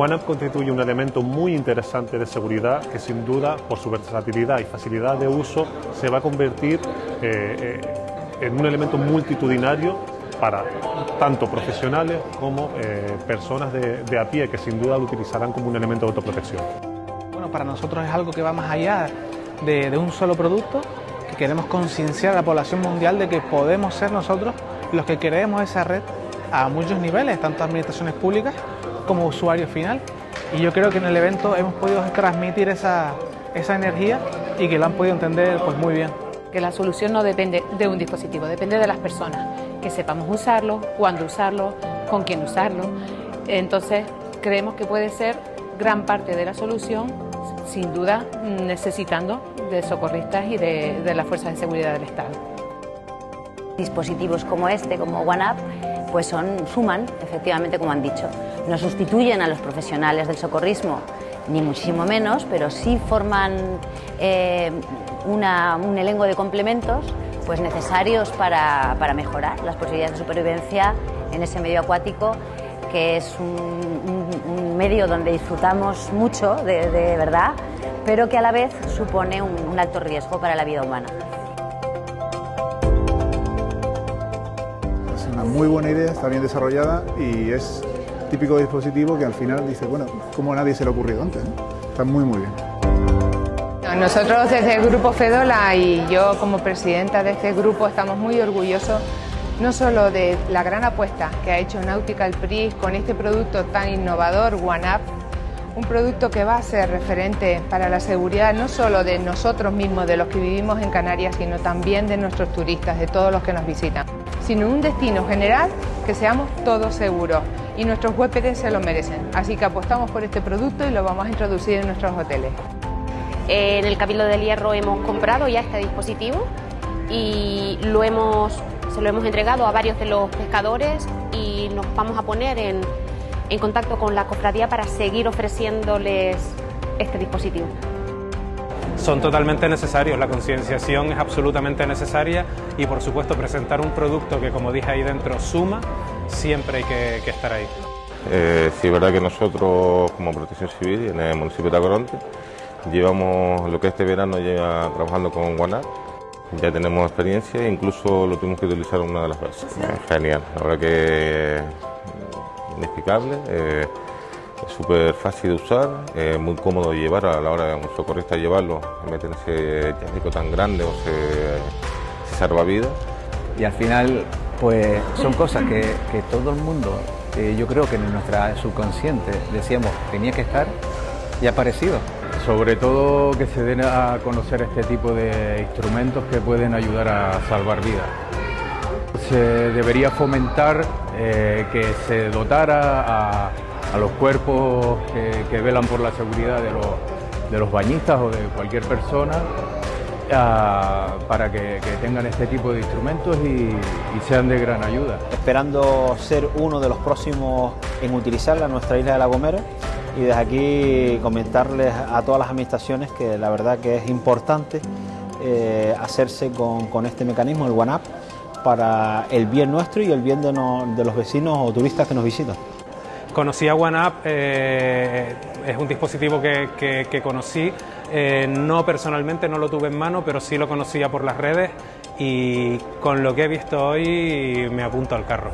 OneUp constituye un elemento muy interesante de seguridad que sin duda por su versatilidad y facilidad de uso se va a convertir eh, eh, en un elemento multitudinario para tanto profesionales como eh, personas de, a pie que sin duda lo utilizarán como un elemento de autoprotección. Bueno, para nosotros es algo que va más allá de, de un solo producto, que queremos concienciar a la población mundial de que podemos ser nosotros los que creemos esa red a muchos niveles, tanto administraciones públicas como usuario final. Y yo creo que en el evento hemos podido transmitir esa, esa energía y que lo han podido entender pues, muy bien. Que la solución no depende de un dispositivo, depende de las personas, que sepamos usarlo, cuándo usarlo, con quién usarlo. Entonces, creemos que puede ser gran parte de la solución, sin duda necesitando de socorristas y de, de las fuerzas de seguridad del Estado. Dispositivos como este, como OneUp, pues son, suman, efectivamente, como han dicho. No sustituyen a los profesionales del socorrismo, ni muchísimo menos, pero sí forman eh, un elenco de complementos pues necesarios para, mejorar las posibilidades de supervivencia en ese medio acuático que es un, medio donde disfrutamos mucho de, verdad, pero que a la vez supone un alto riesgo para la vida humana. Muy buena idea, está bien desarrollada y es típico dispositivo que al final dice, bueno, como a nadie se le ha ocurrido antes. Está muy, muy bien. Nosotros desde el Grupo Fedola y yo como presidenta de este grupo estamos muy orgullosos no solo de la gran apuesta que ha hecho Nautical Pris con este producto tan innovador, OneUp, un producto que va a ser referente para la seguridad no solo de nosotros mismos, de los que vivimos en Canarias, sino también de nuestros turistas, de todos los que nos visitan sino un destino general que seamos todos seguros y nuestros huéspedes se lo merecen. Así que apostamos por este producto y lo vamos a introducir en nuestros hoteles. En el Cabildo del Hierro hemos comprado ya este dispositivo y lo hemos, se lo hemos entregado a varios de los pescadores y nos vamos a poner en, en contacto con la cofradía para seguir ofreciéndoles este dispositivo son totalmente necesarios. La concienciación es absolutamente necesaria y por supuesto presentar un producto que como dije ahí dentro suma, siempre hay que, estar ahí. Eh, sí, es verdad que nosotros como Protección Civil en el municipio de Tacoronte llevamos lo que este verano lleva trabajando con Guanar. Ya tenemos experiencia e incluso lo tuvimos que utilizar una de las veces. Genial, la verdad que inexplicable. Eh, es súper fácil de usar, es muy cómodo de llevar a la hora de un socorrista llevarlo, en vez de ese chasco tan grande o ese, salvavidas. Y al final, pues son cosas que, que todo el mundo, yo creo que en nuestra subconsciente decíamos tenía que estar y ha aparecido. Sobre todo que se den a conocer este tipo de instrumentos que pueden ayudar a salvar vidas. Se debería fomentar eh, que se dotara a los cuerpos que, velan por la seguridad de los, bañistas o de cualquier persona para que, tengan este tipo de instrumentos y, sean de gran ayuda. Esperando ser uno de los próximos en utilizarla nuestra isla de La Gomera y desde aquí comentarles a todas las administraciones que la verdad que es importante eh, hacerse con, este mecanismo, el OneUp, para el bien nuestro y el bien de los vecinos o turistas que nos visitan. Conocí a OneUp, eh, es un dispositivo que, conocí, eh, no personalmente, no lo tuve en mano, pero sí lo conocía por las redes y con lo que he visto hoy me apunto al carro.